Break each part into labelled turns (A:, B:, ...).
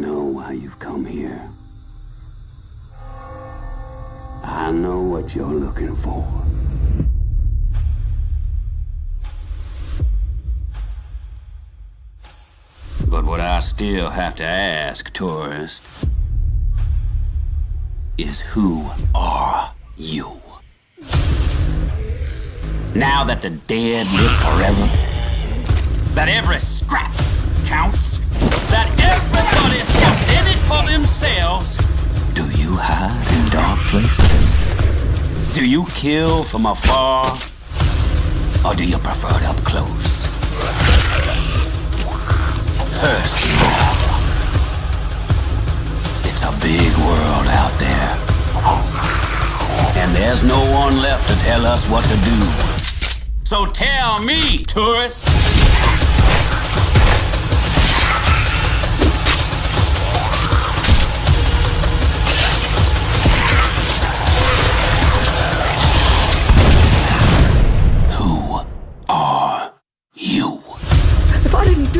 A: know why you've come here. I know what you're looking for. But what I still have to ask, tourist, is who are you? Now that the dead live forever, that every scrap counts, that Do you kill from afar? Or do you prefer it up close? Personal. It's a big world out there. And there's no one left to tell us what to do. So tell me, tourist.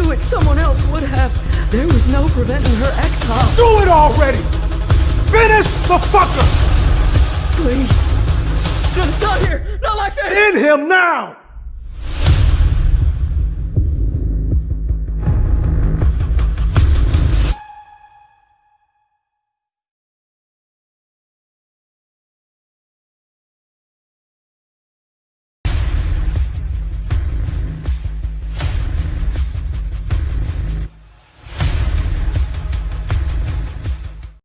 B: Do it, someone else would have. There was no preventing her exile.
C: Do it already! Finish the fucker!
B: Please. No, not here. Not like this.
C: In him now!